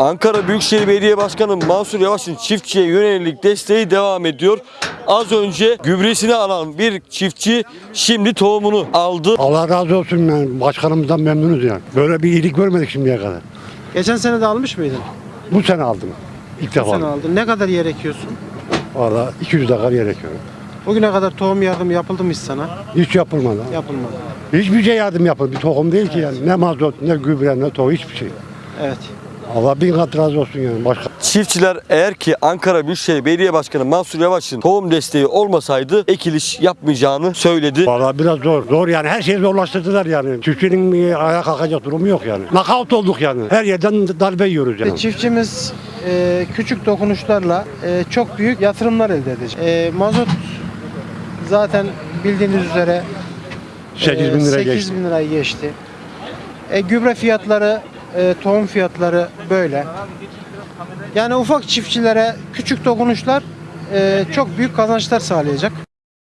Ankara Büyükşehir Belediye Başkanı Mansur Yavaş'ın çiftçiye yönelik desteği devam ediyor. Az önce gübresini alan bir çiftçi şimdi tohumunu aldı. Allah razı olsun yani başkanımızdan memnunuz yani. Böyle bir iyilik görmedik şimdiye kadar. Geçen sene de almış mıydın? Bu sene aldım. İlk Bu defa. sene aldın. Ne kadar yer ekiyorsun? Valla 200 dakika gerekiyor. Bugüne kadar tohum yardım yapıldı mı hiç sana? Hiç yapılmadı. Yapılmadı. Hiçbir şey yardım yapıldı. Bir tohum değil ki yani. Ne mazot, ne gübre, ne tohum hiçbir şey. Evet. Allah bin kat razı olsun yani. Başka Çiftçiler eğer ki Ankara Büyükşehir Belediye Başkanı Mansur Yavaş'ın tohum desteği olmasaydı ekiliş yapmayacağını söyledi. Valla biraz zor. Zor yani her şeyi zorlaştırdılar yani. Çiftçinin ayağa kalkacak durumu yok yani. Nakavt olduk yani. Her yerden darbe yiyoruz yani. Çiftçimiz e, küçük dokunuşlarla e, çok büyük yatırımlar elde edecek. E, mazot zaten bildiğiniz üzere 8 bin lira 8 geçti. bin lirayı geçti. E, gübre fiyatları, e, tohum fiyatları böyle. Yani ufak çiftçilere küçük dokunuşlar e, çok büyük kazançlar sağlayacak.